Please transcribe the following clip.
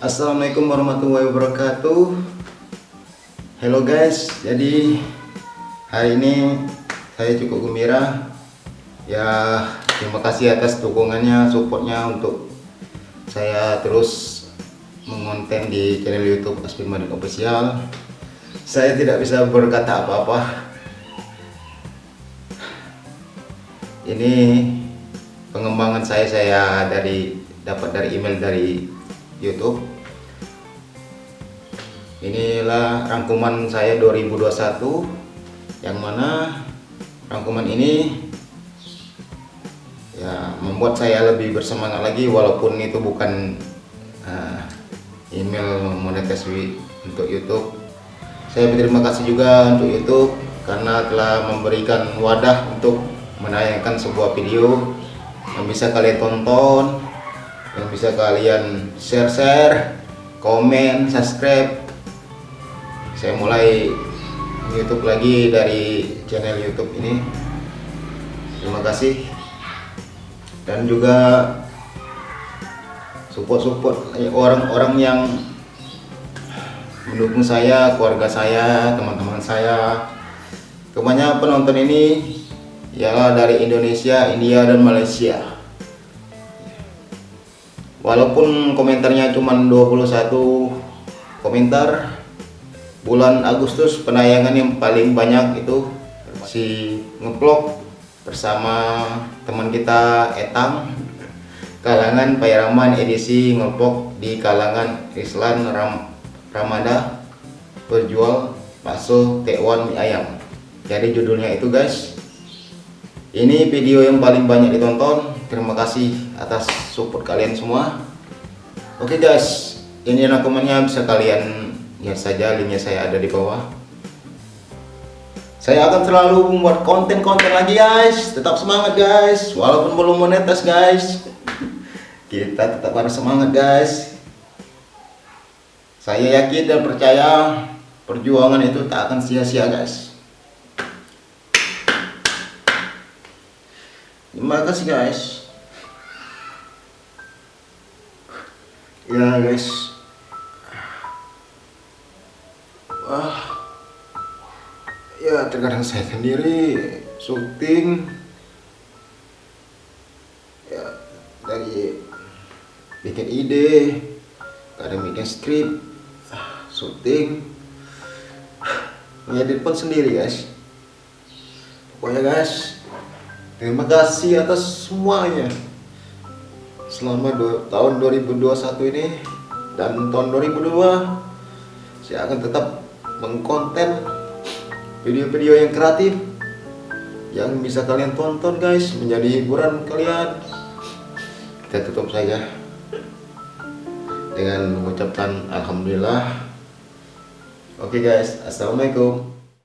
Assalamualaikum warahmatullahi wabarakatuh. Hello guys Jadi hari ini saya cukup gembira. Ya terima kasih atas dukungannya supportnya untuk saya terus mengonten di channel youtube Aspin Manik Official. Saya tidak bisa berkata apa-apa. Ini pengembangan saya saya dari dapat dari email dari YouTube. Inilah rangkuman saya 2021 yang mana rangkuman ini ya membuat saya lebih bersemangat lagi walaupun itu bukan uh, email monetasi untuk YouTube. Saya berterima kasih juga untuk YouTube karena telah memberikan wadah untuk menayangkan sebuah video yang bisa kalian tonton yang bisa kalian share-share, komen, subscribe. Saya mulai YouTube lagi dari channel YouTube ini. Terima kasih. Dan juga support-support orang-orang yang mendukung saya, keluarga saya, teman-teman saya. Kebanyakan penonton ini ialah dari Indonesia, India, dan Malaysia walaupun komentarnya cuma 21 komentar bulan Agustus penayangan yang paling banyak itu si ngeplok bersama teman kita Etang kalangan Payaraman edisi ngeplok di kalangan Islam Ram Ramada berjual bakso tekwan mie ayam. Jadi judulnya itu guys. Ini video yang paling banyak ditonton terima kasih atas support kalian semua. Oke okay guys. Ini rangkumannya bisa kalian lihat saja linknya saya ada di bawah. Saya akan selalu membuat konten-konten lagi guys. Tetap semangat guys. Walaupun belum monetas guys. Kita tetap harus semangat guys. Saya yakin dan percaya perjuangan itu tak akan sia-sia guys. Terima kasih guys ya guys. Wah. Ya terkadang saya sendiri syuting. Ya dari bikin ide kadang bikin skrip syuting. Ngedit pun sendiri guys. Pokoknya guys Terima kasih atas semuanya selama dua, tahun 2021 ini dan tahun 2002 saya akan tetap mengkonten video-video yang kreatif yang bisa kalian tonton guys. Menjadi hiburan kalian. Kita tutup saja. Dengan mengucapkan Alhamdulillah. Oke okay guys. Assalamualaikum